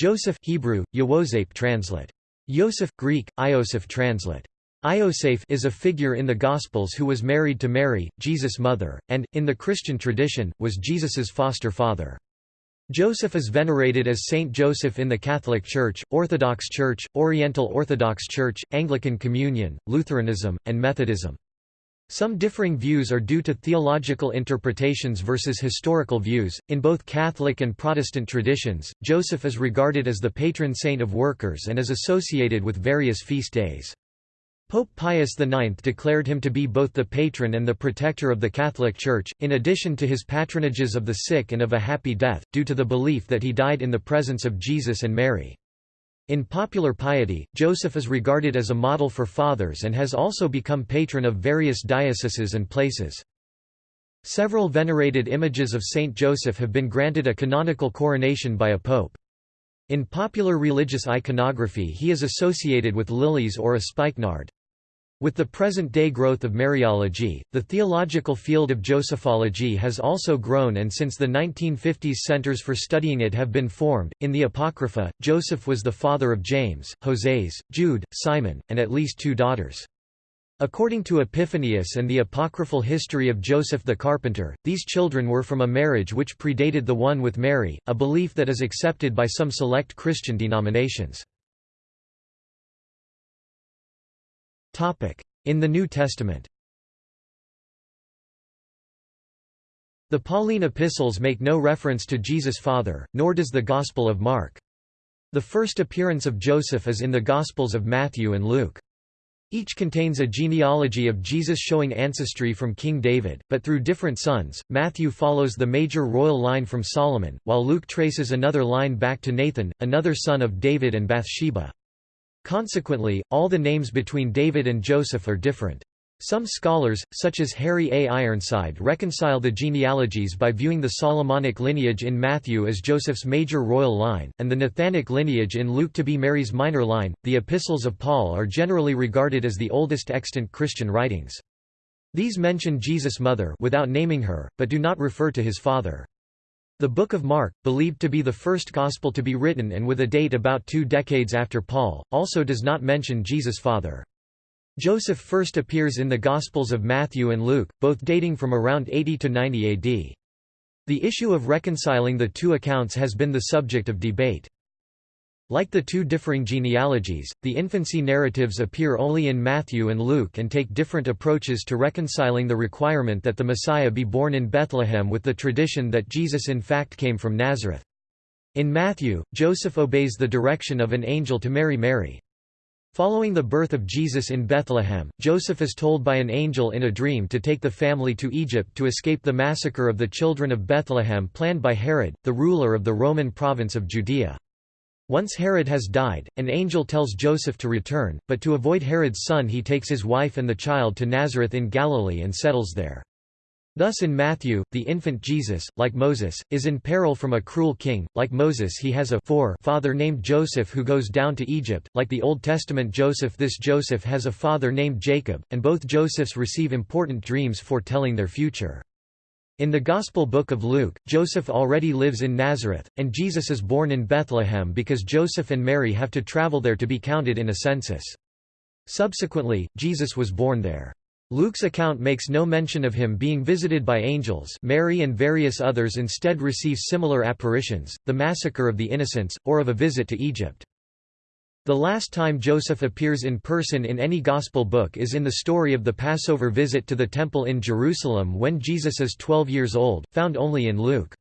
Joseph Hebrew, Yewoseph translate. Yosef Greek, Ioseph translate. Iosaph is a figure in the Gospels who was married to Mary, Jesus' mother, and, in the Christian tradition, was Jesus's foster father. Joseph is venerated as Saint Joseph in the Catholic Church, Orthodox Church, Oriental Orthodox Church, Anglican Communion, Lutheranism, and Methodism. Some differing views are due to theological interpretations versus historical views. In both Catholic and Protestant traditions, Joseph is regarded as the patron saint of workers and is associated with various feast days. Pope Pius IX declared him to be both the patron and the protector of the Catholic Church, in addition to his patronages of the sick and of a happy death, due to the belief that he died in the presence of Jesus and Mary. In popular piety, Joseph is regarded as a model for fathers and has also become patron of various dioceses and places. Several venerated images of Saint Joseph have been granted a canonical coronation by a pope. In popular religious iconography he is associated with lilies or a spikenard. With the present-day growth of Mariology, the theological field of Josephology has also grown and since the 1950s centers for studying it have been formed. In the Apocrypha, Joseph was the father of James, Hoseas, Jude, Simon, and at least two daughters. According to Epiphanius and the apocryphal history of Joseph the carpenter, these children were from a marriage which predated the one with Mary, a belief that is accepted by some select Christian denominations. In the New Testament The Pauline epistles make no reference to Jesus' father, nor does the Gospel of Mark. The first appearance of Joseph is in the Gospels of Matthew and Luke. Each contains a genealogy of Jesus showing ancestry from King David, but through different sons. Matthew follows the major royal line from Solomon, while Luke traces another line back to Nathan, another son of David and Bathsheba. Consequently, all the names between David and Joseph are different. Some scholars, such as Harry A. Ironside reconcile the genealogies by viewing the Solomonic lineage in Matthew as Joseph's major royal line, and the Nathanic lineage in Luke to be Mary's minor line. The epistles of Paul are generally regarded as the oldest extant Christian writings. These mention Jesus' mother without naming her, but do not refer to his father. The Book of Mark, believed to be the first gospel to be written and with a date about two decades after Paul, also does not mention Jesus' father. Joseph first appears in the Gospels of Matthew and Luke, both dating from around 80 to 90 AD. The issue of reconciling the two accounts has been the subject of debate. Like the two differing genealogies, the infancy narratives appear only in Matthew and Luke and take different approaches to reconciling the requirement that the Messiah be born in Bethlehem with the tradition that Jesus in fact came from Nazareth. In Matthew, Joseph obeys the direction of an angel to marry Mary. Following the birth of Jesus in Bethlehem, Joseph is told by an angel in a dream to take the family to Egypt to escape the massacre of the children of Bethlehem planned by Herod, the ruler of the Roman province of Judea. Once Herod has died, an angel tells Joseph to return, but to avoid Herod's son he takes his wife and the child to Nazareth in Galilee and settles there. Thus in Matthew, the infant Jesus, like Moses, is in peril from a cruel king, like Moses he has a father named Joseph who goes down to Egypt, like the Old Testament Joseph this Joseph has a father named Jacob, and both Josephs receive important dreams foretelling their future. In the Gospel book of Luke, Joseph already lives in Nazareth, and Jesus is born in Bethlehem because Joseph and Mary have to travel there to be counted in a census. Subsequently, Jesus was born there. Luke's account makes no mention of him being visited by angels Mary and various others instead receive similar apparitions, the massacre of the innocents, or of a visit to Egypt. The last time Joseph appears in person in any Gospel book is in the story of the Passover visit to the Temple in Jerusalem when Jesus is 12 years old, found only in Luke.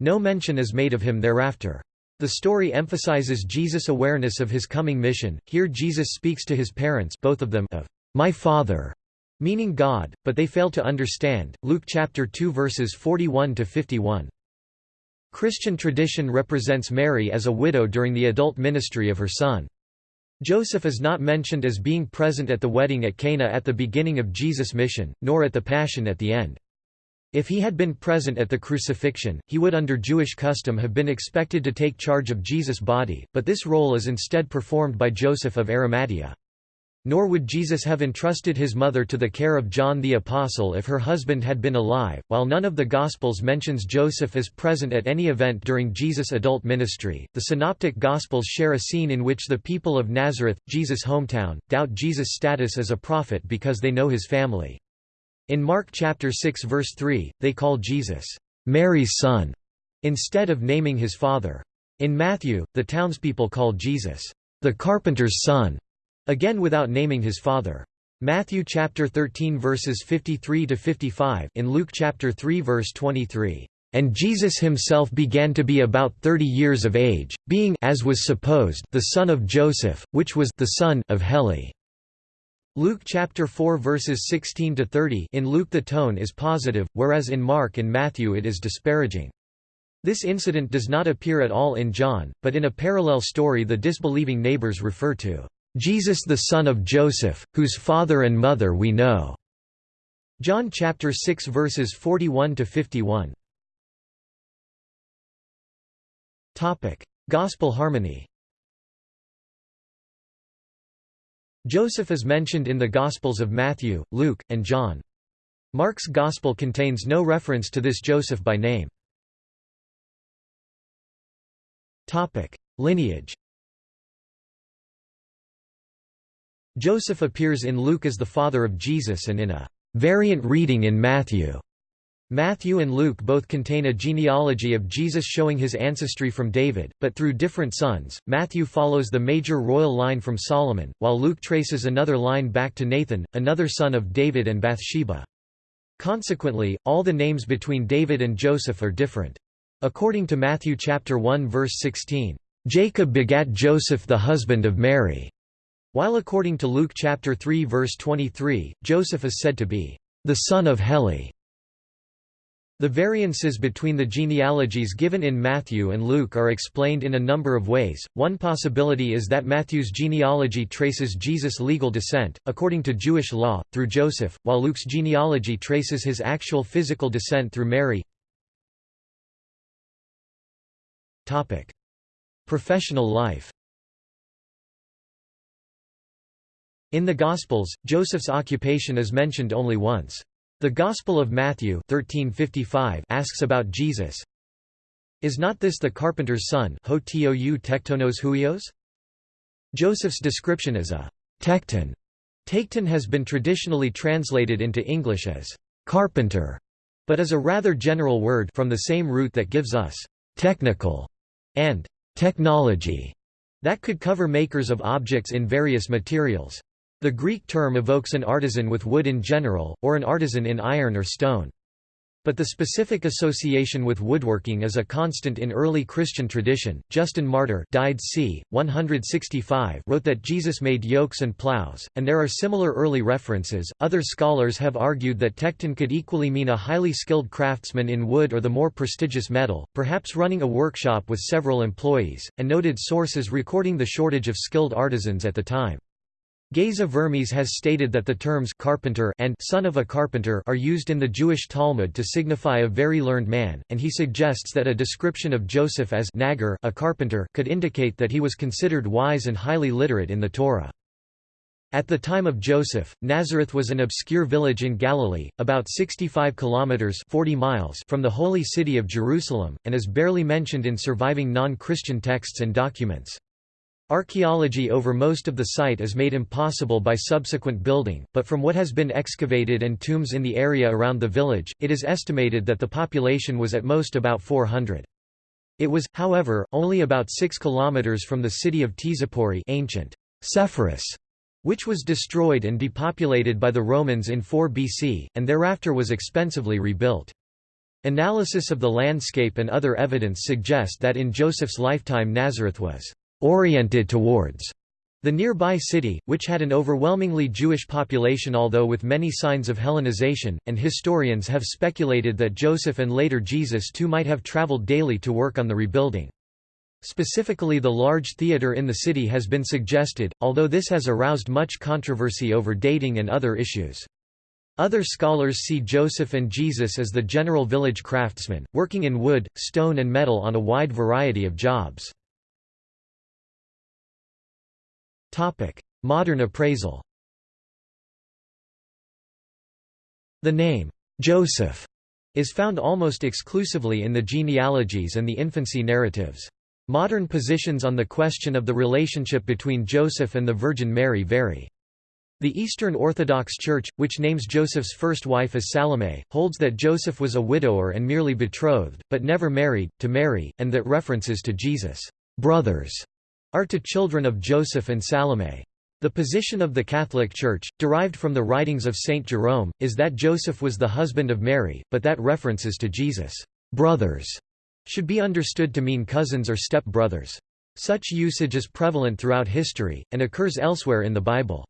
No mention is made of him thereafter. The story emphasizes Jesus' awareness of his coming mission. Here Jesus speaks to his parents both of them of my Father, meaning God, but they fail to understand. Luke chapter 2 verses 41 to 51. Christian tradition represents Mary as a widow during the adult ministry of her son. Joseph is not mentioned as being present at the wedding at Cana at the beginning of Jesus' mission, nor at the Passion at the end. If he had been present at the crucifixion, he would under Jewish custom have been expected to take charge of Jesus' body, but this role is instead performed by Joseph of Arimathea. Nor would Jesus have entrusted his mother to the care of John the Apostle if her husband had been alive. While none of the Gospels mentions Joseph as present at any event during Jesus' adult ministry, the Synoptic Gospels share a scene in which the people of Nazareth, Jesus' hometown, doubt Jesus' status as a prophet because they know his family. In Mark chapter 6 verse 3, they call Jesus, Mary's son, instead of naming his father. In Matthew, the townspeople call Jesus, the carpenter's son, Again without naming his father. Matthew chapter 13 verses 53 to 55 in Luke chapter 3 verse 23. And Jesus himself began to be about 30 years of age, being as was supposed the son of Joseph, which was the son of Heli. Luke chapter 4 verses 16 to 30 in Luke the tone is positive, whereas in Mark and Matthew it is disparaging. This incident does not appear at all in John, but in a parallel story the disbelieving neighbors refer to Jesus the son of Joseph, whose father and mother we know." John chapter 6 verses 41 to 51. Topic: Gospel harmony. Joseph is mentioned in the Gospels of Matthew, Luke, and John. Mark's Gospel contains no reference to this Joseph by name. Topic: Lineage. Joseph appears in Luke as the father of Jesus and in a variant reading in Matthew. Matthew and Luke both contain a genealogy of Jesus showing his ancestry from David, but through different sons. Matthew follows the major royal line from Solomon, while Luke traces another line back to Nathan, another son of David and Bathsheba. Consequently, all the names between David and Joseph are different. According to Matthew chapter 1 verse 16, Jacob begat Joseph the husband of Mary. While according to Luke chapter 3 verse 23, Joseph is said to be the son of Heli. The variances between the genealogies given in Matthew and Luke are explained in a number of ways. One possibility is that Matthew's genealogy traces Jesus' legal descent, according to Jewish law, through Joseph, while Luke's genealogy traces his actual physical descent through Mary. Topic: Professional life In the Gospels, Joseph's occupation is mentioned only once. The Gospel of Matthew 1355 asks about Jesus. Is not this the carpenter's son Joseph's description as a tekton. Tekton has been traditionally translated into English as carpenter, but is a rather general word from the same root that gives us technical and technology that could cover makers of objects in various materials. The Greek term evokes an artisan with wood in general, or an artisan in iron or stone. But the specific association with woodworking is a constant in early Christian tradition. Justin Martyr died c. 165 wrote that Jesus made yokes and plows, and there are similar early references. Other scholars have argued that tekton could equally mean a highly skilled craftsman in wood or the more prestigious metal, perhaps running a workshop with several employees, and noted sources recording the shortage of skilled artisans at the time. Geza Vermes has stated that the terms carpenter and son of a carpenter are used in the Jewish Talmud to signify a very learned man, and he suggests that a description of Joseph as Nagar, a carpenter could indicate that he was considered wise and highly literate in the Torah. At the time of Joseph, Nazareth was an obscure village in Galilee, about 65 kilometers 40 miles from the holy city of Jerusalem, and is barely mentioned in surviving non-Christian texts and documents. Archaeology over most of the site is made impossible by subsequent building, but from what has been excavated and tombs in the area around the village, it is estimated that the population was at most about 400. It was, however, only about 6 kilometers from the city of Tzippori ancient Sepphoris, which was destroyed and depopulated by the Romans in 4 BC, and thereafter was expensively rebuilt. Analysis of the landscape and other evidence suggest that in Joseph's lifetime Nazareth was oriented towards the nearby city, which had an overwhelmingly Jewish population although with many signs of Hellenization, and historians have speculated that Joseph and later Jesus too might have traveled daily to work on the rebuilding. Specifically the large theatre in the city has been suggested, although this has aroused much controversy over dating and other issues. Other scholars see Joseph and Jesus as the general village craftsmen, working in wood, stone and metal on a wide variety of jobs. Modern appraisal The name, Joseph, is found almost exclusively in the genealogies and the infancy narratives. Modern positions on the question of the relationship between Joseph and the Virgin Mary vary. The Eastern Orthodox Church, which names Joseph's first wife as Salome, holds that Joseph was a widower and merely betrothed, but never married, to Mary, and that references to Jesus' brothers are to children of Joseph and Salome. The position of the Catholic Church, derived from the writings of Saint Jerome, is that Joseph was the husband of Mary, but that references to Jesus' brothers should be understood to mean cousins or step-brothers. Such usage is prevalent throughout history, and occurs elsewhere in the Bible.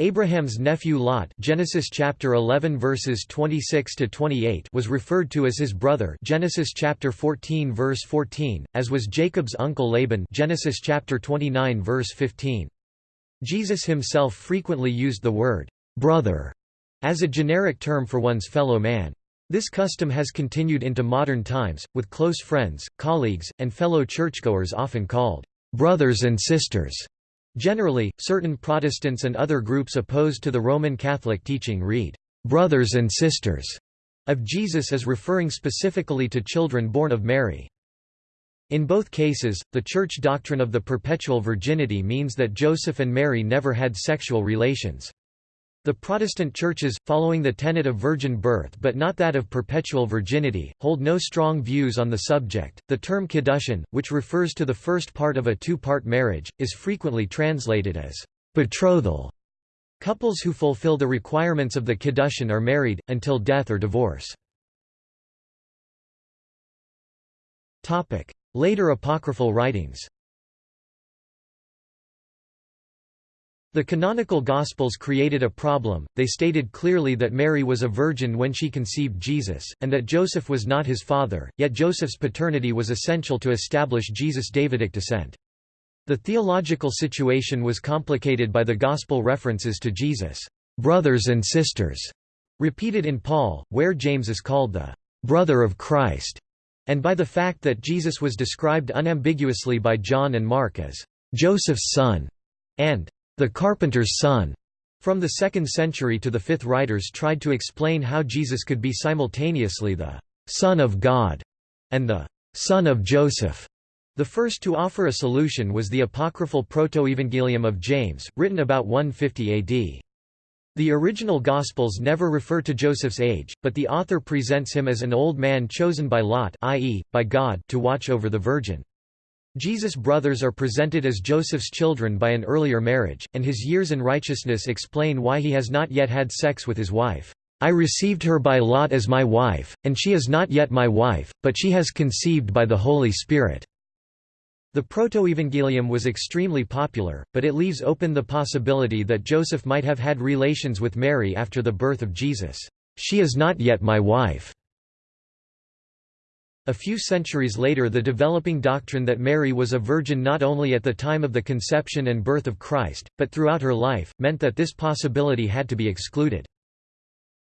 Abraham's nephew Lot Genesis chapter 11 verses 26 to 28 was referred to as his brother Genesis chapter 14 verse 14 as was Jacob's uncle Laban Genesis chapter 29 verse 15 Jesus himself frequently used the word brother as a generic term for one's fellow man. This custom has continued into modern times with close friends colleagues and fellow churchgoers often called brothers and sisters Generally, certain Protestants and other groups opposed to the Roman Catholic teaching read, "'brothers and sisters' of Jesus as referring specifically to children born of Mary. In both cases, the Church doctrine of the perpetual virginity means that Joseph and Mary never had sexual relations. The Protestant churches, following the tenet of virgin birth but not that of perpetual virginity, hold no strong views on the subject. The term kiddushin, which refers to the first part of a two part marriage, is frequently translated as betrothal. Couples who fulfill the requirements of the kiddushin are married, until death or divorce. Later apocryphal writings The canonical Gospels created a problem, they stated clearly that Mary was a virgin when she conceived Jesus, and that Joseph was not his father, yet Joseph's paternity was essential to establish Jesus' Davidic descent. The theological situation was complicated by the Gospel references to Jesus' brothers and sisters, repeated in Paul, where James is called the brother of Christ, and by the fact that Jesus was described unambiguously by John and Mark as Joseph's son, and the carpenter's son. From the 2nd century to the 5th writers tried to explain how Jesus could be simultaneously the Son of God and the Son of Joseph. The first to offer a solution was the apocryphal Protoevangelium of James, written about 150 AD. The original Gospels never refer to Joseph's age, but the author presents him as an old man chosen by Lot i.e., by God to watch over the Virgin. Jesus' brothers are presented as Joseph's children by an earlier marriage, and his years in righteousness explain why he has not yet had sex with his wife. I received her by lot as my wife, and she is not yet my wife, but she has conceived by the Holy Spirit." The Protoevangelium was extremely popular, but it leaves open the possibility that Joseph might have had relations with Mary after the birth of Jesus. She is not yet my wife. A few centuries later the developing doctrine that Mary was a virgin not only at the time of the conception and birth of Christ, but throughout her life, meant that this possibility had to be excluded.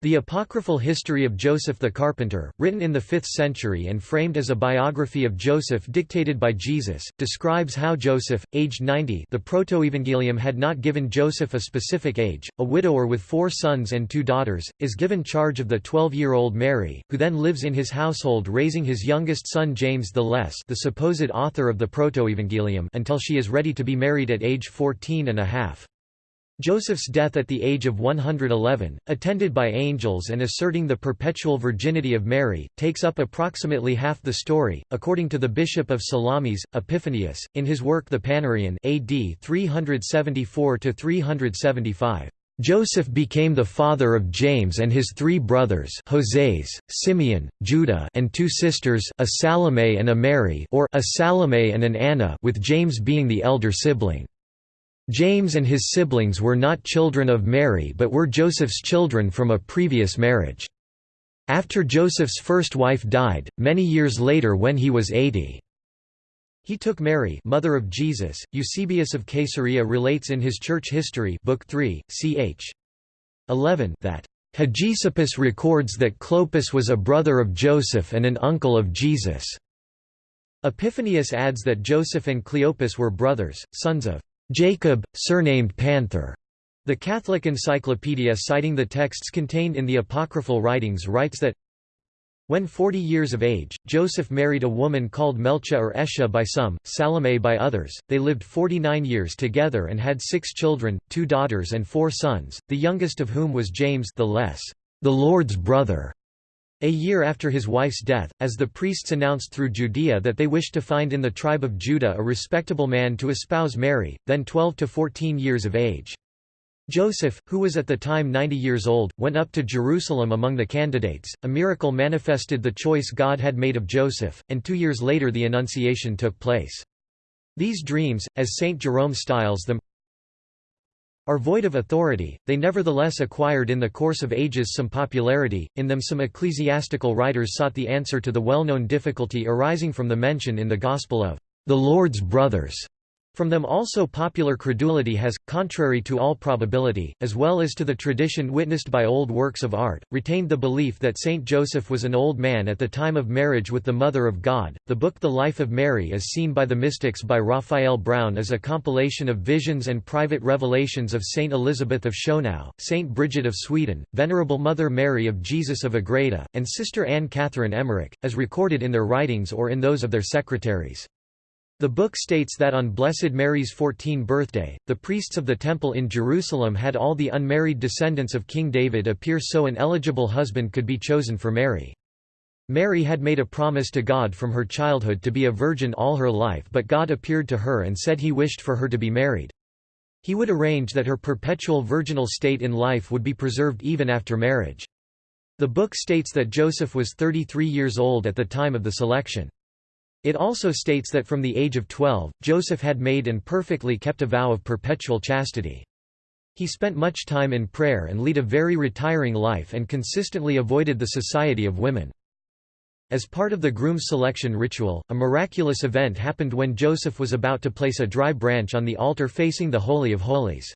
The apocryphal history of Joseph the Carpenter, written in the 5th century and framed as a biography of Joseph dictated by Jesus, describes how Joseph, aged 90 the Protoevangelium had not given Joseph a specific age, a widower with four sons and two daughters, is given charge of the 12-year-old Mary, who then lives in his household raising his youngest son James the Less the supposed author of the Protoevangelium until she is ready to be married at age 14 and a half. Joseph's death at the age of 111, attended by angels and asserting the perpetual virginity of Mary, takes up approximately half the story, according to the bishop of Salamis, Epiphanius, in his work The Panarion AD 374–375. Joseph became the father of James and his three brothers Joses, Simeon, Judah and two sisters a Salome and a Mary or a Salome and an Anna with James being the elder sibling. James and his siblings were not children of Mary but were Joseph's children from a previous marriage. After Joseph's first wife died, many years later when he was 80. He took Mary mother of Jesus. Eusebius of Caesarea relates in his Church History book 3, ch. 11 that Hegesippus records that Clopas was a brother of Joseph and an uncle of Jesus. Epiphanius adds that Joseph and Cleopas were brothers, sons of Jacob, surnamed Panther. The Catholic Encyclopedia citing the texts contained in the apocryphal writings writes that when 40 years of age, Joseph married a woman called Melcha or Esha by some, Salome by others. They lived 49 years together and had six children, two daughters and four sons, the youngest of whom was James the Less, the Lord's brother. A year after his wife's death, as the priests announced through Judea that they wished to find in the tribe of Judah a respectable man to espouse Mary, then 12 to 14 years of age. Joseph, who was at the time 90 years old, went up to Jerusalem among the candidates. A miracle manifested the choice God had made of Joseph, and two years later the Annunciation took place. These dreams, as St. Jerome styles them, are void of authority, they nevertheless acquired in the course of ages some popularity, in them some ecclesiastical writers sought the answer to the well-known difficulty arising from the mention in the Gospel of the Lord's brothers from them also popular credulity has, contrary to all probability, as well as to the tradition witnessed by old works of art, retained the belief that Saint Joseph was an old man at the time of marriage with the Mother of God. The book The Life of Mary as seen by the mystics by Raphael Brown is a compilation of visions and private revelations of Saint Elizabeth of Schonau, Saint Bridget of Sweden, Venerable Mother Mary of Jesus of Agreda, and Sister Anne Catherine Emmerich, as recorded in their writings or in those of their secretaries. The book states that on Blessed Mary's 14th birthday, the priests of the temple in Jerusalem had all the unmarried descendants of King David appear so an eligible husband could be chosen for Mary. Mary had made a promise to God from her childhood to be a virgin all her life but God appeared to her and said he wished for her to be married. He would arrange that her perpetual virginal state in life would be preserved even after marriage. The book states that Joseph was 33 years old at the time of the selection. It also states that from the age of 12, Joseph had made and perfectly kept a vow of perpetual chastity. He spent much time in prayer and lead a very retiring life and consistently avoided the society of women. As part of the groom's selection ritual, a miraculous event happened when Joseph was about to place a dry branch on the altar facing the Holy of Holies.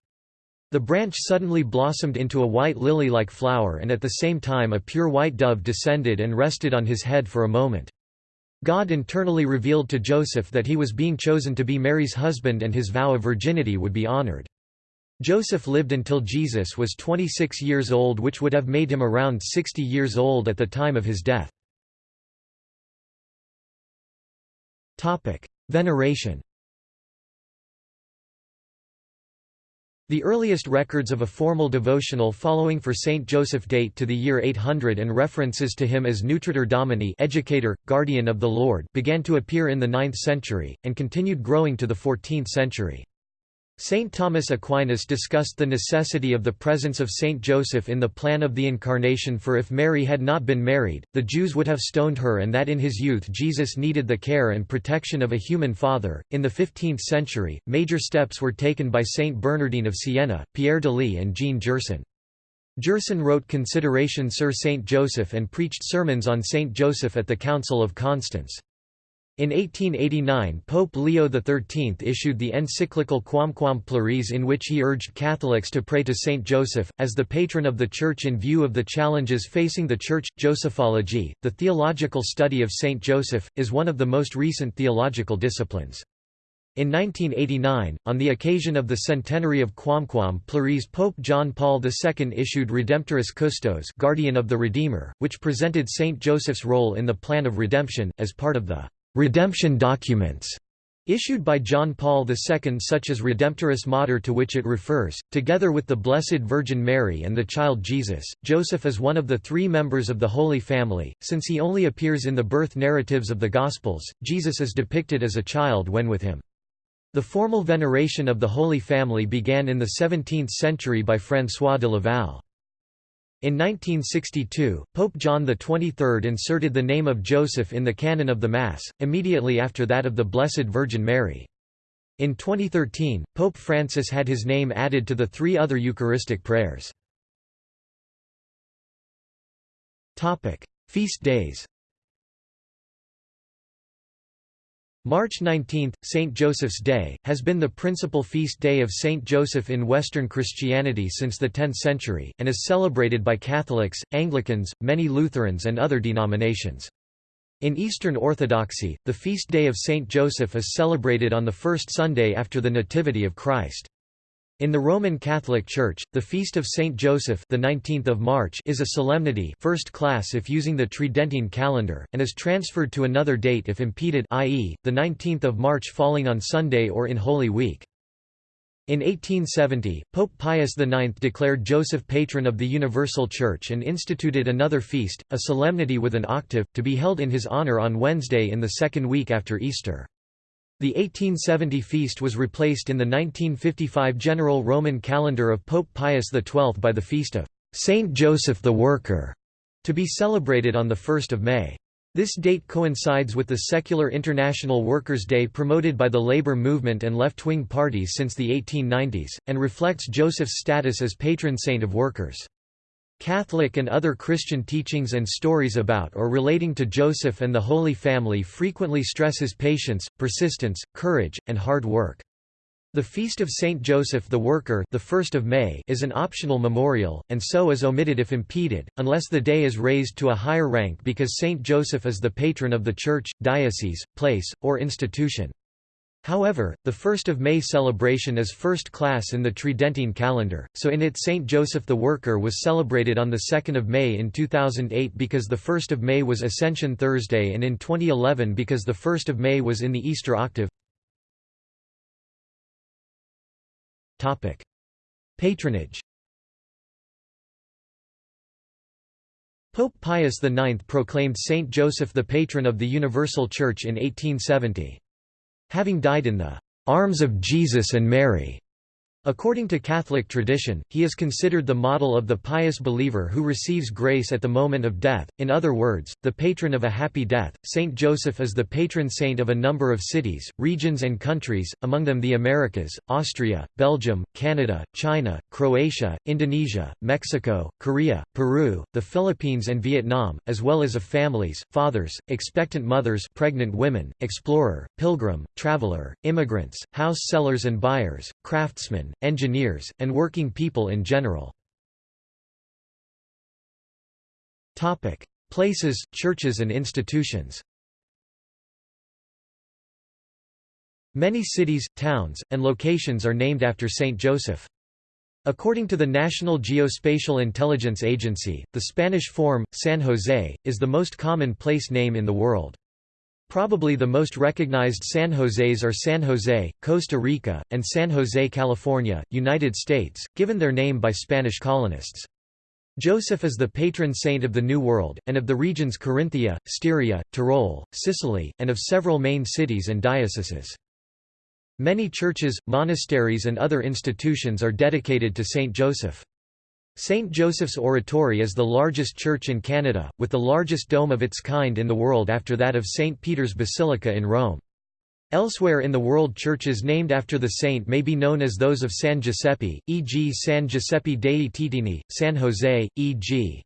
The branch suddenly blossomed into a white lily-like flower and at the same time a pure white dove descended and rested on his head for a moment. God internally revealed to Joseph that he was being chosen to be Mary's husband and his vow of virginity would be honored. Joseph lived until Jesus was 26 years old which would have made him around 60 years old at the time of his death. Veneration The earliest records of a formal devotional following for Saint Joseph date to the year 800 and references to him as Nutritor Domini educator, guardian of the Lord began to appear in the 9th century, and continued growing to the 14th century. Saint Thomas Aquinas discussed the necessity of the presence of Saint Joseph in the plan of the Incarnation for if Mary had not been married, the Jews would have stoned her and that in his youth Jesus needed the care and protection of a human father. In the 15th century, major steps were taken by Saint Bernardine of Siena, Pierre Lys, and Jean Gerson. Gerson wrote Consideration sur Saint Joseph and preached sermons on Saint Joseph at the Council of Constance. In 1889 Pope Leo XIII issued the encyclical Quamquam Plures in which he urged Catholics to pray to Saint Joseph, as the patron of the Church in view of the challenges facing the Church. Josephology, the theological study of Saint Joseph, is one of the most recent theological disciplines. In 1989, on the occasion of the centenary of Quamquam Plures Pope John Paul II issued Redemptoris Custos Guardian of the Redeemer, which presented Saint Joseph's role in the plan of redemption, as part of the redemption documents issued by John Paul II such as Redemptoris Mater to which it refers, together with the Blessed Virgin Mary and the child Jesus. Joseph is one of the three members of the Holy Family, since he only appears in the birth narratives of the Gospels, Jesus is depicted as a child when with him. The formal veneration of the Holy Family began in the 17th century by François de Laval. In 1962, Pope John XXIII inserted the name of Joseph in the canon of the Mass, immediately after that of the Blessed Virgin Mary. In 2013, Pope Francis had his name added to the three other Eucharistic prayers. Feast days March 19, St. Joseph's Day, has been the principal feast day of St. Joseph in Western Christianity since the 10th century, and is celebrated by Catholics, Anglicans, many Lutherans and other denominations. In Eastern Orthodoxy, the feast day of St. Joseph is celebrated on the first Sunday after the Nativity of Christ. In the Roman Catholic Church, the feast of Saint Joseph, the 19th of March, is a solemnity, first class if using the Tridentine calendar, and is transferred to another date if impeded, i.e., the 19th of March falling on Sunday or in Holy Week. In 1870, Pope Pius IX declared Joseph patron of the Universal Church and instituted another feast, a solemnity with an octave, to be held in his honor on Wednesday in the second week after Easter. The 1870 feast was replaced in the 1955 general Roman calendar of Pope Pius XII by the feast of Saint Joseph the Worker, to be celebrated on 1 May. This date coincides with the secular International Workers' Day promoted by the labor movement and left-wing parties since the 1890s, and reflects Joseph's status as patron saint of workers. Catholic and other Christian teachings and stories about or relating to Joseph and the Holy Family frequently stress his patience, persistence, courage, and hard work. The Feast of Saint Joseph the Worker the 1st of May is an optional memorial, and so is omitted if impeded, unless the day is raised to a higher rank because Saint Joseph is the patron of the church, diocese, place, or institution. However, the 1st of May celebration is first class in the Tridentine calendar, so in it Saint Joseph the Worker was celebrated on 2 May in 2008 because the 1st of May was Ascension Thursday and in 2011 because the 1st of May was in the Easter octave. Patronage Pope Pius IX proclaimed Saint Joseph the patron of the Universal Church in 1870. Having died in the arms of Jesus and Mary, According to Catholic tradition, he is considered the model of the pious believer who receives grace at the moment of death, in other words, the patron of a happy death. Saint Joseph is the patron saint of a number of cities, regions, and countries, among them the Americas, Austria, Belgium, Canada, China, Croatia, Indonesia, Mexico, Korea, Peru, the Philippines, and Vietnam, as well as of families, fathers, expectant mothers, pregnant women, explorer, pilgrim, traveler, immigrants, house sellers and buyers, craftsmen, engineers, and working people in general. Topic: Places, churches and institutions Many cities, towns, and locations are named after Saint Joseph. According to the National Geospatial Intelligence Agency, the Spanish form, San Jose, is the most common place name in the world. Probably the most recognized San Joses are San Jose, Costa Rica, and San Jose, California, United States, given their name by Spanish colonists. Joseph is the patron saint of the New World, and of the regions Carinthia, Styria, Tyrol, Sicily, and of several main cities and dioceses. Many churches, monasteries and other institutions are dedicated to Saint Joseph. St. Joseph's Oratory is the largest church in Canada, with the largest dome of its kind in the world after that of St. Peter's Basilica in Rome. Elsewhere in the world churches named after the saint may be known as those of San Giuseppe, e.g. San Giuseppe dei Teatini, San Jose, e.g.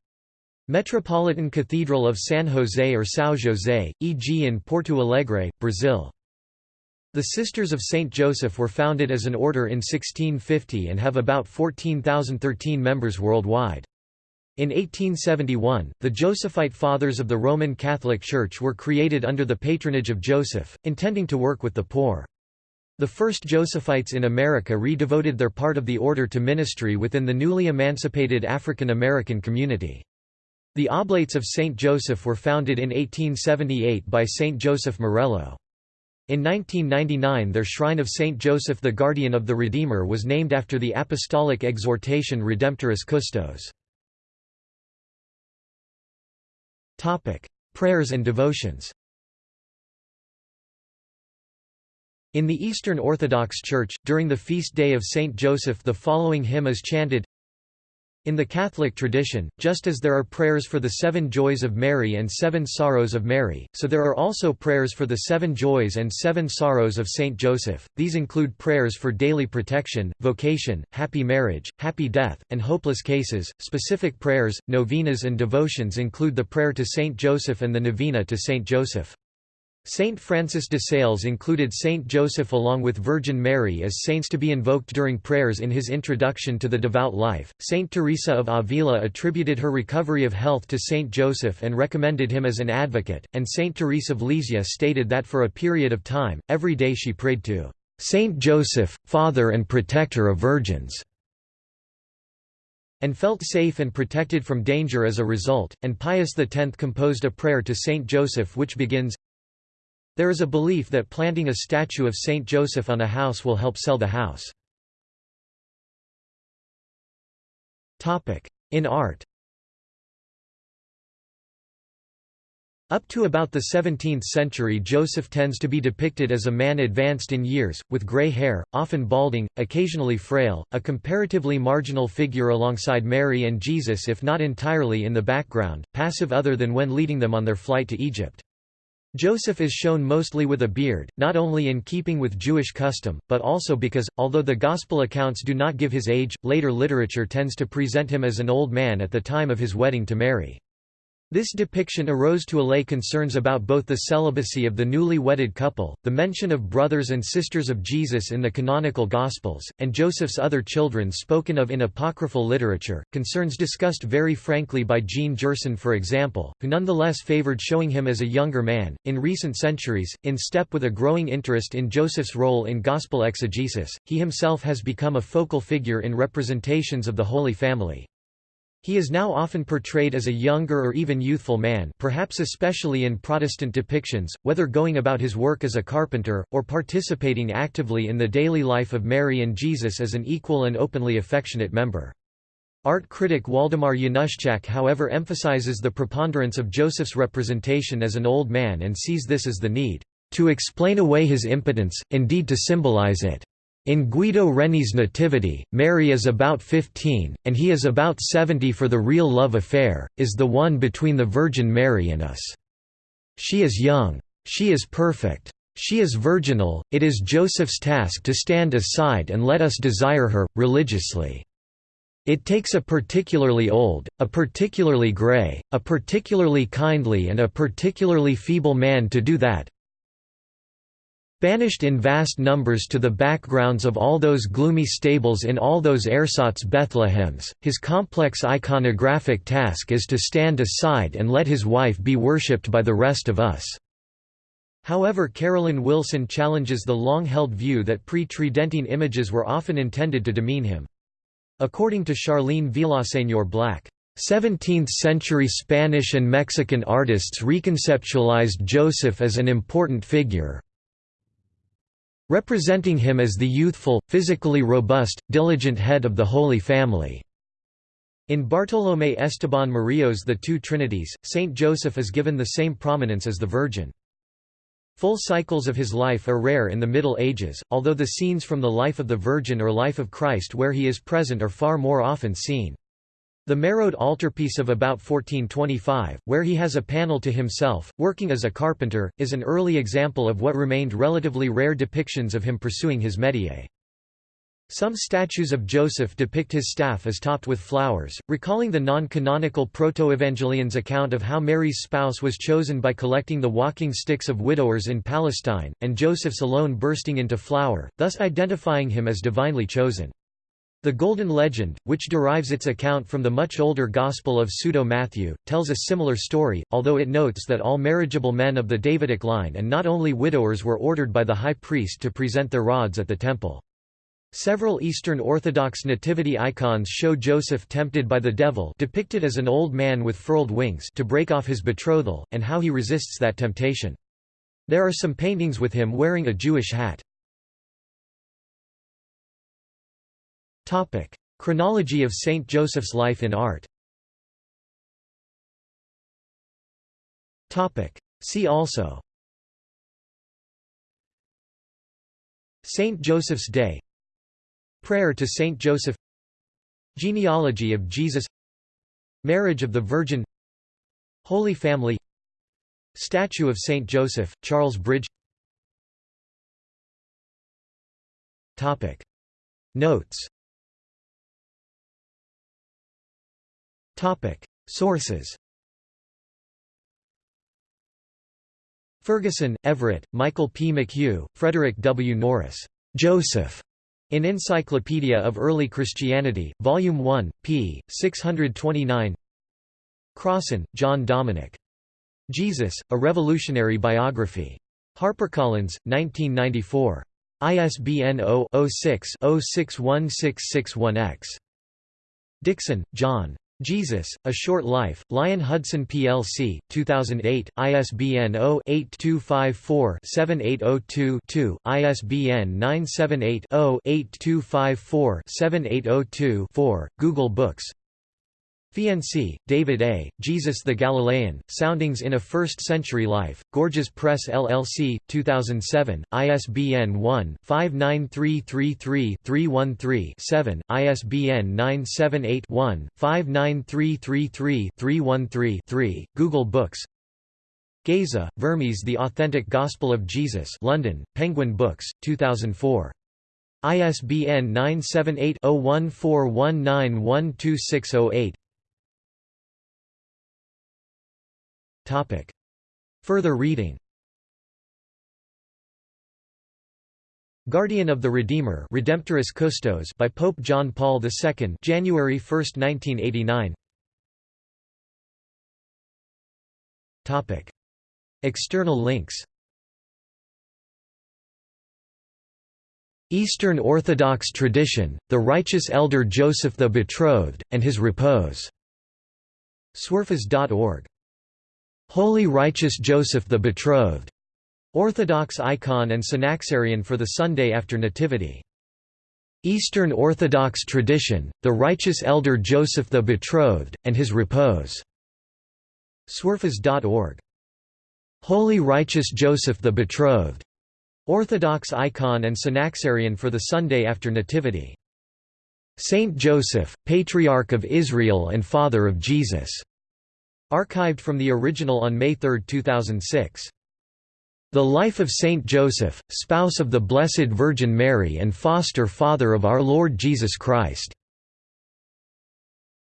Metropolitan Cathedral of San Jose or São José, e.g. in Porto Alegre, Brazil. The Sisters of St. Joseph were founded as an order in 1650 and have about 14,013 members worldwide. In 1871, the Josephite Fathers of the Roman Catholic Church were created under the patronage of Joseph, intending to work with the poor. The first Josephites in America redevoted their part of the order to ministry within the newly emancipated African American community. The Oblates of St. Joseph were founded in 1878 by St. Joseph Marello. In 1999 their shrine of Saint Joseph the Guardian of the Redeemer was named after the apostolic exhortation Redemptoris Custos. Prayers and devotions In the Eastern Orthodox Church, during the feast day of Saint Joseph the following hymn is chanted in the Catholic tradition, just as there are prayers for the seven joys of Mary and seven sorrows of Mary, so there are also prayers for the seven joys and seven sorrows of Saint Joseph. These include prayers for daily protection, vocation, happy marriage, happy death, and hopeless cases. Specific prayers, novenas, and devotions include the prayer to Saint Joseph and the novena to Saint Joseph. Saint Francis de Sales included Saint Joseph along with Virgin Mary as saints to be invoked during prayers in his Introduction to the Devout Life. Saint Teresa of Avila attributed her recovery of health to Saint Joseph and recommended him as an advocate, and Saint Teresa of Lisieux stated that for a period of time, every day she prayed to "'Saint Joseph, Father and Protector of Virgins' and felt safe and protected from danger as a result, and Pius X composed a prayer to Saint Joseph which begins, There is a belief that planting a statue of Saint Joseph on a house will help sell the house. In art Up to about the 17th century Joseph tends to be depicted as a man advanced in years, with grey hair, often balding, occasionally frail, a comparatively marginal figure alongside Mary and Jesus if not entirely in the background, passive other than when leading them on their flight to Egypt. Joseph is shown mostly with a beard, not only in keeping with Jewish custom, but also because, although the Gospel accounts do not give his age, later literature tends to present him as an old man at the time of his wedding to Mary. This depiction arose to allay concerns about both the celibacy of the newly wedded couple, the mention of brothers and sisters of Jesus in the canonical Gospels, and Joseph's other children spoken of in apocryphal literature, concerns discussed very frankly by Jean Gerson for example, who nonetheless favored showing him as a younger man. In recent centuries, in step with a growing interest in Joseph's role in Gospel exegesis, he himself has become a focal figure in representations of the Holy Family. He is now often portrayed as a younger or even youthful man perhaps especially in Protestant depictions, whether going about his work as a carpenter, or participating actively in the daily life of Mary and Jesus as an equal and openly affectionate member. Art critic Waldemar Januszczak however emphasizes the preponderance of Joseph's representation as an old man and sees this as the need to explain away his impotence, indeed to symbolize it. In Guido Reni's Nativity, Mary is about 15, and he is about 70 for the real love affair, is the one between the Virgin Mary and us. She is young. She is perfect. She is virginal, it is Joseph's task to stand aside and let us desire her, religiously. It takes a particularly old, a particularly grey, a particularly kindly and a particularly feeble man to do that, Banished in vast numbers to the backgrounds of all those gloomy stables in all those ersatz Bethlehems, his complex iconographic task is to stand aside and let his wife be worshipped by the rest of us. However Carolyn Wilson challenges the long-held view that pre-Tridentine images were often intended to demean him. According to Charlene Villaseñor Black, 17th-century Spanish and Mexican artists reconceptualized Joseph as an important figure, representing him as the youthful, physically robust, diligent head of the Holy Family. In Bartolomé Esteban Murillo's The Two Trinities, Saint Joseph is given the same prominence as the Virgin. Full cycles of his life are rare in the Middle Ages, although the scenes from the life of the Virgin or life of Christ where he is present are far more often seen. The Mérode altarpiece of about 1425, where he has a panel to himself, working as a carpenter, is an early example of what remained relatively rare depictions of him pursuing his métier. Some statues of Joseph depict his staff as topped with flowers, recalling the non-canonical Proto-Evangelion's account of how Mary's spouse was chosen by collecting the walking sticks of widowers in Palestine, and Joseph's alone bursting into flower, thus identifying him as divinely chosen. The Golden Legend, which derives its account from the much older Gospel of Pseudo-Matthew, tells a similar story, although it notes that all marriageable men of the Davidic line and not only widowers were ordered by the high priest to present their rods at the temple. Several Eastern Orthodox nativity icons show Joseph tempted by the devil depicted as an old man with furled wings to break off his betrothal, and how he resists that temptation. There are some paintings with him wearing a Jewish hat. Topic: Chronology of Saint Joseph's life in art. Topic: See also. Saint Joseph's Day. Prayer to Saint Joseph. Genealogy of Jesus. Marriage of the Virgin. Holy Family. Statue of Saint Joseph, Charles Bridge. Notes Sources Ferguson, Everett, Michael P. McHugh, Frederick W. Norris. Joseph. In Encyclopedia of Early Christianity, Volume 1, p. 629 Crossan, John Dominic. Jesus, A Revolutionary Biography. HarperCollins, 1994. ISBN 0-06-061661-X. Dixon, John. Jesus, A Short Life, Lion Hudson plc, 2008, ISBN 0-8254-7802-2, ISBN 978-0-8254-7802-4, Google Books Fiensy, David A., Jesus the Galilean, Soundings in a First-Century Life, Gorgias Press LLC, 2007, ISBN 1-59333-313-7, ISBN 978-1-59333-313-3, Google Books Geza, Vermes The Authentic Gospel of Jesus London, Penguin Books, 2004. ISBN 978 Topic. Further reading Guardian of the Redeemer Redemptoris Custos by Pope John Paul II January 1, 1989 Topic. External links Eastern Orthodox tradition, the righteous elder Joseph the Betrothed, and his repose. Swerfes.org Holy Righteous Joseph the Betrothed, Orthodox icon and Synaxarion for the Sunday after Nativity. Eastern Orthodox tradition, the righteous elder Joseph the Betrothed, and his repose. Swerfes.org. Holy Righteous Joseph the Betrothed, Orthodox icon and Synaxarion for the Sunday after Nativity. Saint Joseph, Patriarch of Israel and Father of Jesus. Archived from the original on May 3, 2006. The Life of Saint Joseph, Spouse of the Blessed Virgin Mary and Foster Father of Our Lord Jesus Christ.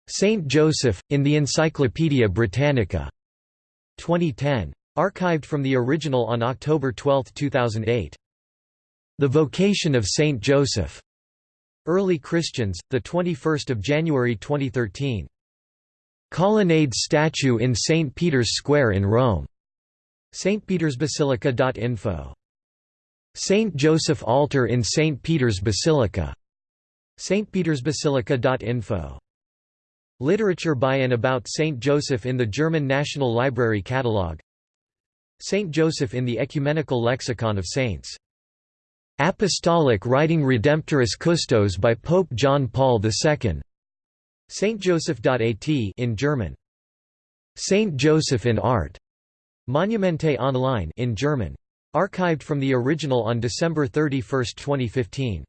Saint Joseph, in the Encyclopaedia Britannica. 2010. Archived from the original on October 12, 2008. The Vocation of Saint Joseph. Early Christians, 21 January 2013. Colonnade statue in St. Peter's Square in Rome. St. Peter's stpetersbasilica.info. St. Joseph altar in St. Peter's Basilica. St. Peter's stpetersbasilica.info. Literature by and about St. Joseph in the German National Library Catalogue St. Joseph in the Ecumenical Lexicon of Saints. Apostolic Writing Redemptoris Custos by Pope John Paul II Saintjoseph.at in German. Saint Joseph in Art. Monumente Online in German. Archived from the original on December 31, 2015.